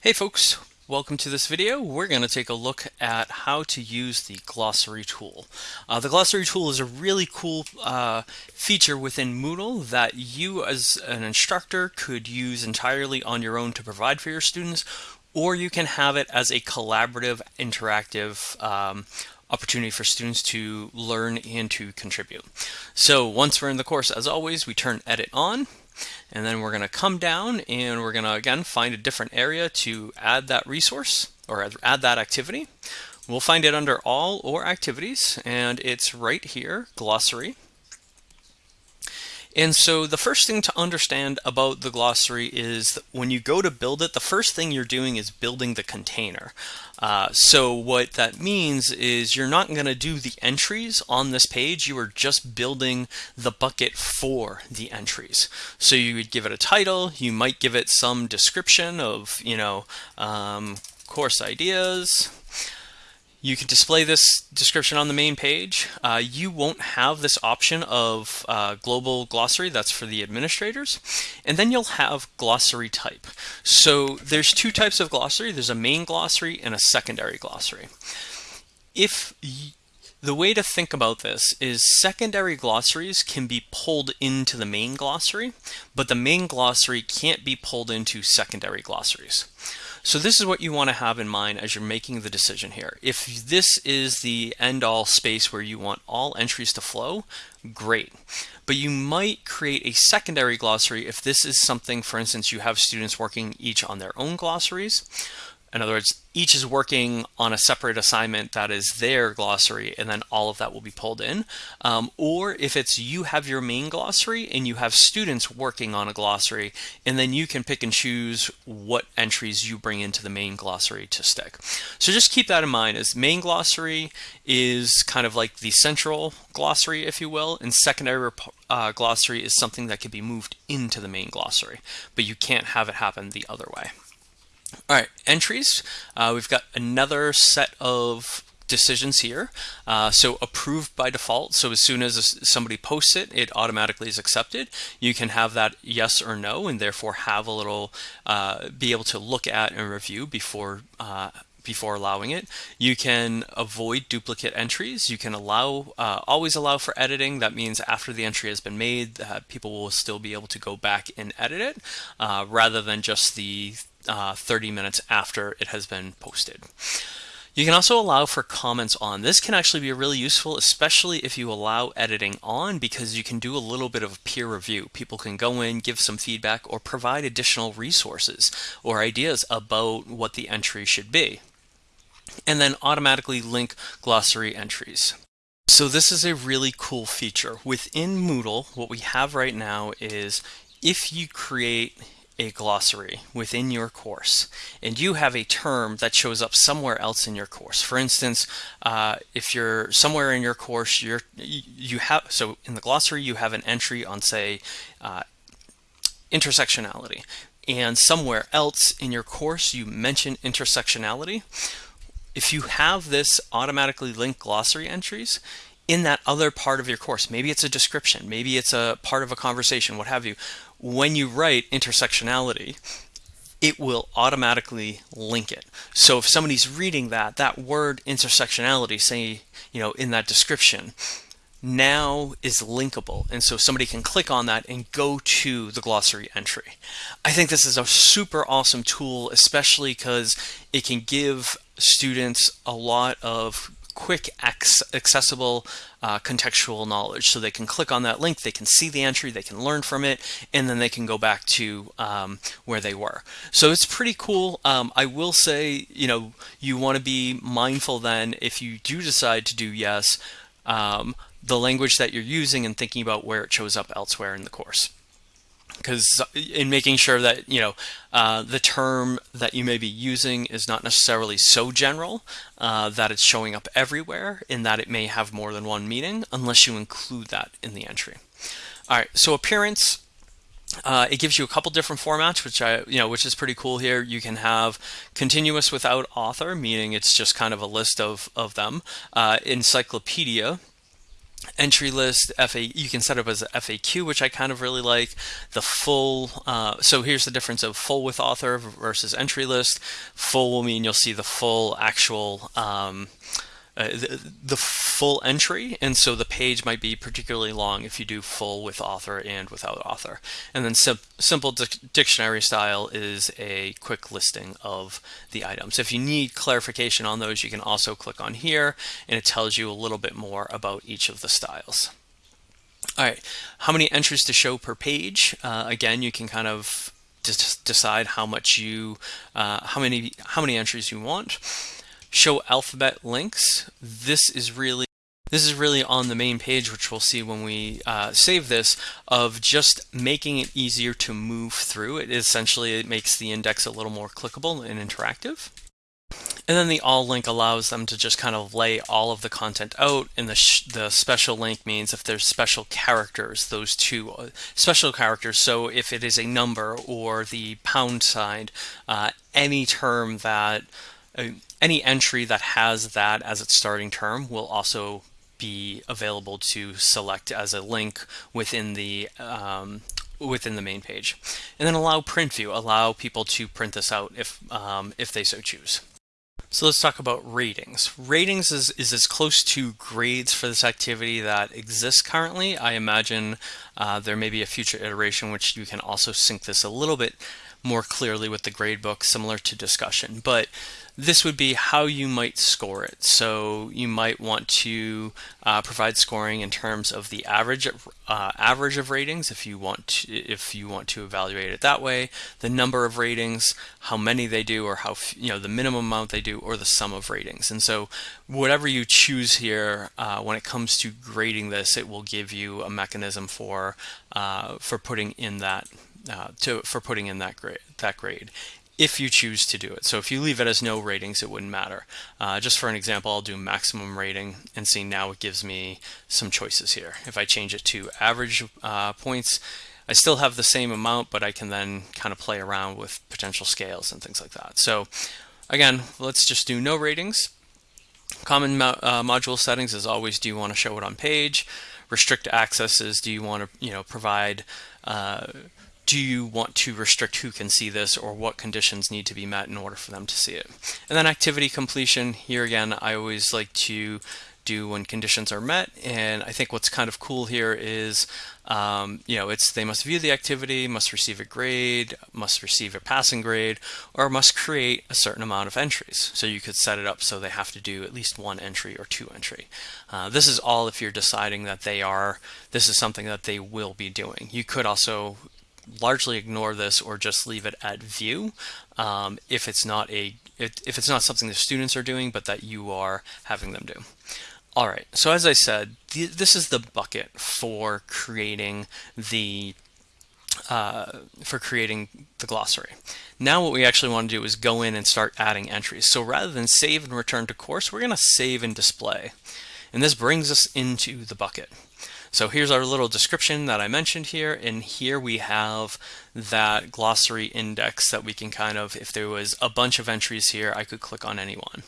Hey folks, welcome to this video. We're going to take a look at how to use the glossary tool. Uh, the glossary tool is a really cool uh, feature within Moodle that you as an instructor could use entirely on your own to provide for your students, or you can have it as a collaborative, interactive um, opportunity for students to learn and to contribute. So once we're in the course, as always, we turn edit on and then we're going to come down and we're going to, again, find a different area to add that resource or add that activity. We'll find it under all or activities, and it's right here, glossary. And so the first thing to understand about the glossary is when you go to build it, the first thing you're doing is building the container. Uh, so what that means is you're not going to do the entries on this page. You are just building the bucket for the entries. So you would give it a title. You might give it some description of, you know, um, course ideas, you can display this description on the main page. Uh, you won't have this option of uh, global glossary, that's for the administrators. And then you'll have glossary type. So there's two types of glossary. There's a main glossary and a secondary glossary. If the way to think about this is secondary glossaries can be pulled into the main glossary, but the main glossary can't be pulled into secondary glossaries. So this is what you want to have in mind as you're making the decision here. If this is the end-all space where you want all entries to flow, great. But you might create a secondary glossary if this is something, for instance, you have students working each on their own glossaries. In other words, each is working on a separate assignment that is their glossary, and then all of that will be pulled in. Um, or if it's you have your main glossary and you have students working on a glossary, and then you can pick and choose what entries you bring into the main glossary to stick. So just keep that in mind as main glossary is kind of like the central glossary, if you will, and secondary uh, glossary is something that can be moved into the main glossary, but you can't have it happen the other way. All right, entries. Uh, we've got another set of decisions here. Uh, so approved by default. So as soon as somebody posts it, it automatically is accepted. You can have that yes or no, and therefore have a little, uh, be able to look at and review before uh, before allowing it. You can avoid duplicate entries. You can allow, uh, always allow for editing. That means after the entry has been made, uh, people will still be able to go back and edit it uh, rather than just the uh, 30 minutes after it has been posted. You can also allow for comments on. This can actually be really useful, especially if you allow editing on because you can do a little bit of peer review. People can go in, give some feedback, or provide additional resources or ideas about what the entry should be. And then automatically link glossary entries. So this is a really cool feature. Within Moodle, what we have right now is if you create a glossary within your course and you have a term that shows up somewhere else in your course. For instance uh, if you're somewhere in your course you're you have so in the glossary you have an entry on say uh, intersectionality. And somewhere else in your course you mention intersectionality. If you have this automatically linked glossary entries in that other part of your course maybe it's a description maybe it's a part of a conversation what have you when you write intersectionality, it will automatically link it. So if somebody's reading that, that word intersectionality, say, you know, in that description, now is linkable. And so somebody can click on that and go to the glossary entry. I think this is a super awesome tool, especially because it can give students a lot of quick, accessible, uh, contextual knowledge. So they can click on that link, they can see the entry, they can learn from it, and then they can go back to um, where they were. So it's pretty cool. Um, I will say, you know, you want to be mindful then if you do decide to do yes, um, the language that you're using and thinking about where it shows up elsewhere in the course because in making sure that you know uh, the term that you may be using is not necessarily so general uh, that it's showing up everywhere in that it may have more than one meaning unless you include that in the entry. All right, so appearance. Uh, it gives you a couple different formats, which I, you know, which is pretty cool here. You can have continuous without author, meaning it's just kind of a list of of them. Uh, encyclopedia, entry list FA you can set up as a FAQ which I kind of really like. The full uh, so here's the difference of full with author versus entry list. Full will mean you'll see the full actual um, uh, the, the, full entry? And so the page might be particularly long if you do full with author and without author. And then sim simple di dictionary style is a quick listing of the items. If you need clarification on those you can also click on here and it tells you a little bit more about each of the styles. All right how many entries to show per page? Uh, again you can kind of decide how much you uh, how many how many entries you want show alphabet links. This is really this is really on the main page, which we'll see when we uh, save this, of just making it easier to move through. It essentially it makes the index a little more clickable and interactive. And then the all link allows them to just kind of lay all of the content out. And the, the special link means if there's special characters, those two uh, special characters. So if it is a number or the pound sign, uh, any term that any entry that has that as its starting term will also be available to select as a link within the um, within the main page. And then allow print view, allow people to print this out if um, if they so choose. So let's talk about ratings. Ratings is, is as close to grades for this activity that exists currently. I imagine uh, there may be a future iteration which you can also sync this a little bit more clearly with the gradebook, similar to discussion. But this would be how you might score it. So you might want to uh, provide scoring in terms of the average uh, average of ratings if you want to, if you want to evaluate it that way, the number of ratings, how many they do, or how you know the minimum amount they do, or the sum of ratings. And so whatever you choose here, uh, when it comes to grading this, it will give you a mechanism for uh, for putting in that uh, to for putting in that grade that grade if you choose to do it. So if you leave it as no ratings, it wouldn't matter. Uh, just for an example, I'll do maximum rating and see now it gives me some choices here. If I change it to average uh, points, I still have the same amount, but I can then kind of play around with potential scales and things like that. So again, let's just do no ratings. Common mo uh, module settings is always, do you want to show it on page? Restrict accesses, do you want to you know provide uh, do you want to restrict who can see this or what conditions need to be met in order for them to see it. And then activity completion, here again, I always like to do when conditions are met. And I think what's kind of cool here is, um, you know, it's they must view the activity, must receive a grade, must receive a passing grade, or must create a certain amount of entries. So you could set it up so they have to do at least one entry or two entry. Uh, this is all if you're deciding that they are, this is something that they will be doing. You could also largely ignore this or just leave it at view um, if it's not a if it's not something the students are doing but that you are having them do. All right, so as I said, th this is the bucket for creating the uh, for creating the glossary. Now what we actually want to do is go in and start adding entries. So rather than save and return to course, we're going to save and display. And this brings us into the bucket. So here's our little description that I mentioned here, and here we have that glossary index that we can kind of, if there was a bunch of entries here, I could click on any one.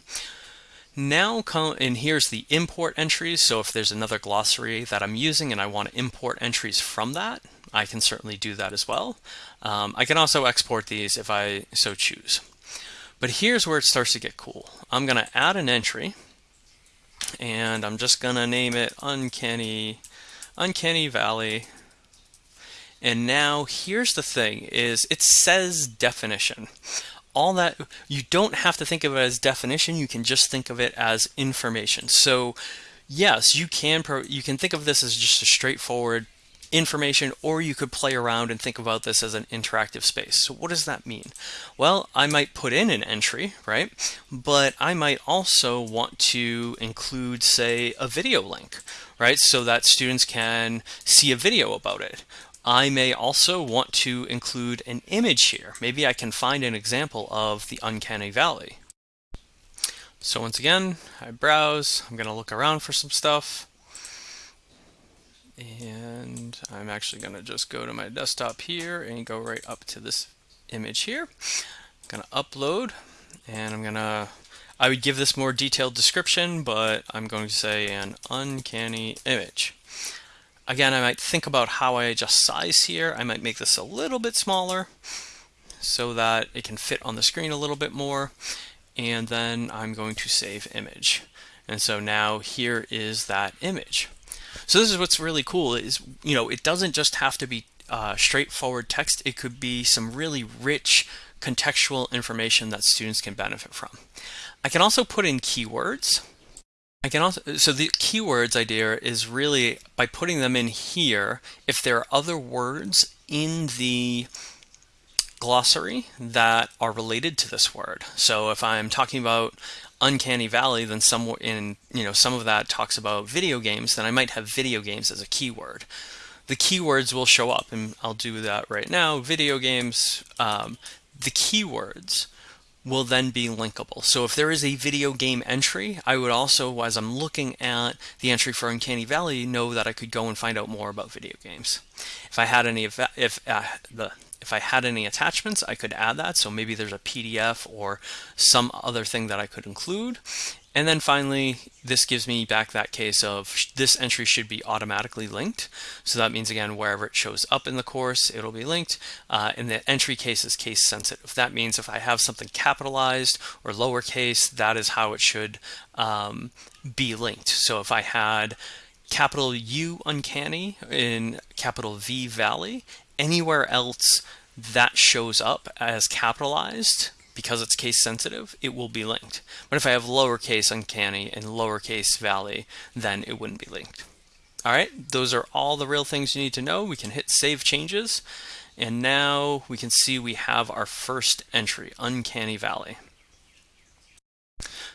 Now, and here's the import entries, so if there's another glossary that I'm using and I want to import entries from that, I can certainly do that as well. Um, I can also export these if I so choose. But here's where it starts to get cool. I'm going to add an entry, and I'm just going to name it Uncanny Uncanny Valley. And now here's the thing is it says definition. All that you don't have to think of it as definition, you can just think of it as information. So yes, you can you can think of this as just a straightforward information or you could play around and think about this as an interactive space. So what does that mean? Well, I might put in an entry, right? But I might also want to include, say, a video link, right? So that students can see a video about it. I may also want to include an image here. Maybe I can find an example of the uncanny valley. So once again, I browse, I'm gonna look around for some stuff. And I'm actually going to just go to my desktop here and go right up to this image here. I'm going to upload and I'm going to I would give this more detailed description, but I'm going to say an uncanny image. Again, I might think about how I adjust size here. I might make this a little bit smaller so that it can fit on the screen a little bit more. And then I'm going to save image. And so now here is that image. So this is what's really cool is, you know, it doesn't just have to be uh, straightforward text. It could be some really rich contextual information that students can benefit from. I can also put in keywords. I can also, so the keywords idea is really by putting them in here, if there are other words in the glossary that are related to this word. So if I'm talking about uncanny valley, then some in you know some of that talks about video games, then I might have video games as a keyword. The keywords will show up, and I'll do that right now. Video games. Um, the keywords will then be linkable. So if there is a video game entry, I would also, as I'm looking at the entry for Uncanny Valley, know that I could go and find out more about video games. If I had any, if uh, the if I had any attachments, I could add that. So maybe there's a PDF or some other thing that I could include. And then finally, this gives me back that case of this entry should be automatically linked. So that means, again, wherever it shows up in the course, it'll be linked. Uh, and the entry case is case sensitive. That means if I have something capitalized or lowercase, that is how it should um, be linked. So if I had capital U uncanny in capital V valley, anywhere else that shows up as capitalized because it's case sensitive, it will be linked. But if I have lowercase uncanny and lowercase valley, then it wouldn't be linked. All right, those are all the real things you need to know. We can hit save changes. And now we can see we have our first entry, uncanny valley.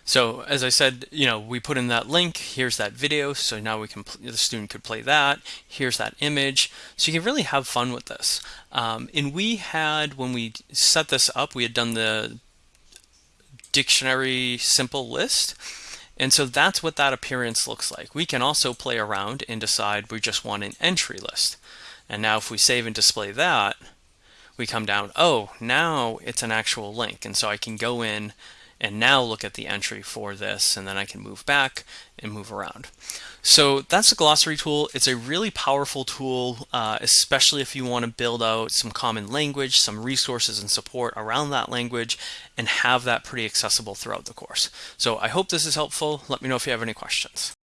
So as I said, you know, we put in that link, here's that video, so now we can, the student could play that, here's that image. So you can really have fun with this. Um, and we had, when we set this up, we had done the dictionary simple list. And so that's what that appearance looks like. We can also play around and decide we just want an entry list. And now if we save and display that, we come down, oh, now it's an actual link. And so I can go in and now look at the entry for this and then I can move back and move around. So that's a glossary tool. It's a really powerful tool, uh, especially if you want to build out some common language, some resources and support around that language, and have that pretty accessible throughout the course. So I hope this is helpful. Let me know if you have any questions.